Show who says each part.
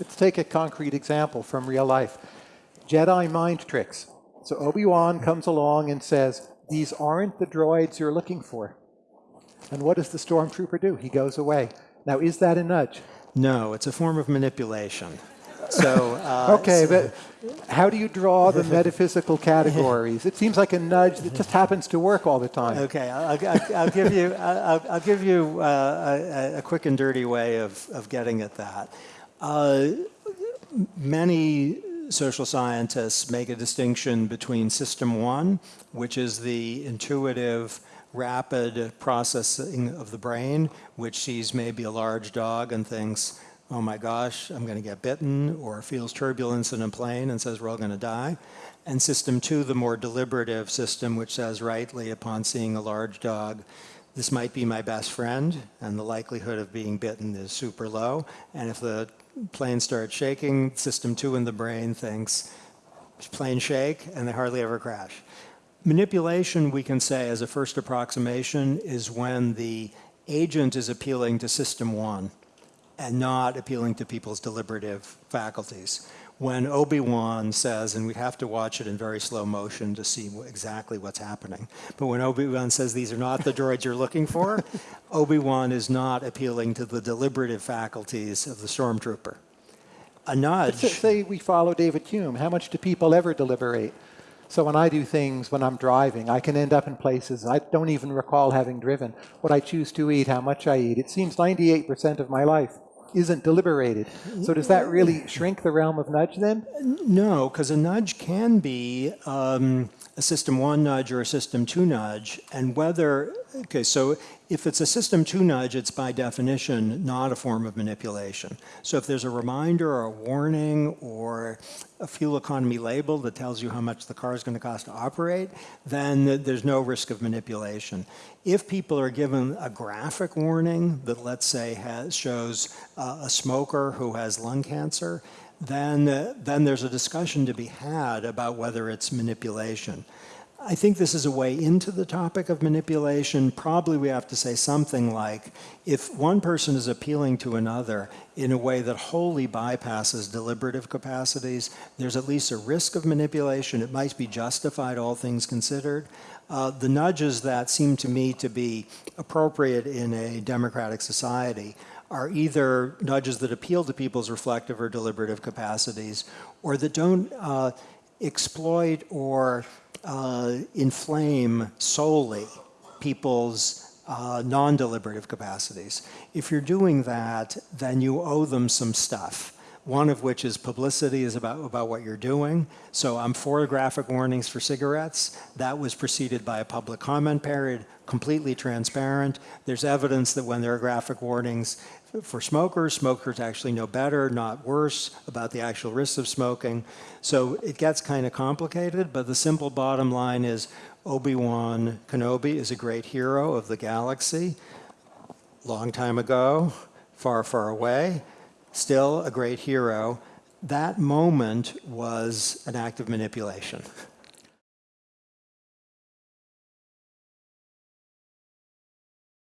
Speaker 1: Let's take a concrete example from real life. Jedi mind tricks. So Obi-Wan comes along and says, these aren't the droids you're looking for. And what does the stormtrooper do? He goes away. Now, is that a nudge?
Speaker 2: No, it's a form of manipulation. So uh,
Speaker 1: okay, but how do you draw the metaphysical categories? It seems like a nudge that just happens to work all the time.
Speaker 2: Okay, I'll, I'll, I'll give you I'll, I'll give you uh, a, a, quick and dirty way of of getting at that. Uh, many social scientists make a distinction between system one, which is the intuitive rapid processing of the brain, which sees maybe a large dog and thinks, oh my gosh, I'm going to get bitten, or feels turbulence in a plane and says we're all going to die. And system two, the more deliberative system, which says rightly upon seeing a large dog, this might be my best friend, and the likelihood of being bitten is super low. And if the plane starts shaking, system two in the brain thinks, plane shake, and they hardly ever crash. Manipulation, we can say, as a first approximation, is when the agent is appealing to system one and not appealing to people's deliberative faculties. When Obi-Wan says, and we have to watch it in very slow motion to see exactly what's happening, but when Obi-Wan says these are not the droids you're looking for, Obi-Wan is not appealing to the deliberative faculties of the stormtrooper. A nudge...
Speaker 1: Say we follow David Hume, how much do people ever deliberate? So when I do things when I'm driving, I can end up in places I don't even recall having driven. What I choose to eat, how much I eat. It seems 98% of my life isn't deliberated. So does that really shrink the realm of nudge then?
Speaker 2: No, because a nudge can be um, a system one nudge or a system two nudge. And whether, okay, so if it's a system two nudge, it's by definition not a form of manipulation. So if there's a reminder or a warning or a fuel economy label that tells you how much the car is going to cost to operate, then there's no risk of manipulation. If people are given a graphic warning that let's say has, shows uh, a smoker who has lung cancer, then, uh, then there's a discussion to be had about whether it's manipulation. I think this is a way into the topic of manipulation. Probably we have to say something like, if one person is appealing to another in a way that wholly bypasses deliberative capacities, there's at least a risk of manipulation. It might be justified, all things considered. Uh, the nudges that seem to me to be appropriate in a democratic society are either nudges that appeal to people's reflective or deliberative capacities, or that don't uh, exploit or uh, inflame solely people's uh, non-deliberative capacities. If you're doing that, then you owe them some stuff. One of which is publicity is about, about what you're doing. So I'm for graphic warnings for cigarettes. That was preceded by a public comment period, completely transparent. There's evidence that when there are graphic warnings, for smokers, smokers actually know better, not worse, about the actual risks of smoking. So it gets kind of complicated, but the simple bottom line is Obi-Wan Kenobi is a great hero of the galaxy. Long time ago, far, far away, still a great hero. That moment was an act of manipulation.